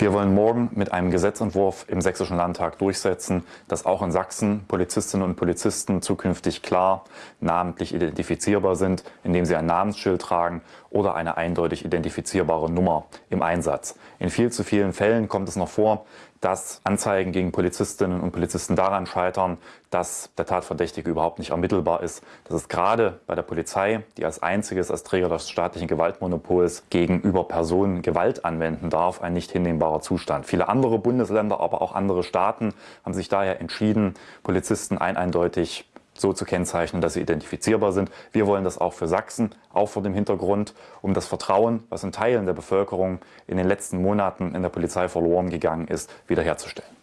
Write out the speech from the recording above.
Wir wollen morgen mit einem Gesetzentwurf im Sächsischen Landtag durchsetzen, dass auch in Sachsen Polizistinnen und Polizisten zukünftig klar namentlich identifizierbar sind, indem sie ein Namensschild tragen oder eine eindeutig identifizierbare Nummer im Einsatz. In viel zu vielen Fällen kommt es noch vor, dass Anzeigen gegen Polizistinnen und Polizisten daran scheitern, dass der Tatverdächtige überhaupt nicht ermittelbar ist. Das ist gerade bei der Polizei, die als einziges als Träger des staatlichen Gewaltmonopols gegenüber Personen Gewalt anwenden darf, ein nicht hinnehmbarer Zustand. Viele andere Bundesländer, aber auch andere Staaten haben sich daher entschieden, Polizisten ein eindeutig so zu kennzeichnen, dass sie identifizierbar sind. Wir wollen das auch für Sachsen, auch vor dem Hintergrund, um das Vertrauen, was in Teilen der Bevölkerung in den letzten Monaten in der Polizei verloren gegangen ist, wiederherzustellen.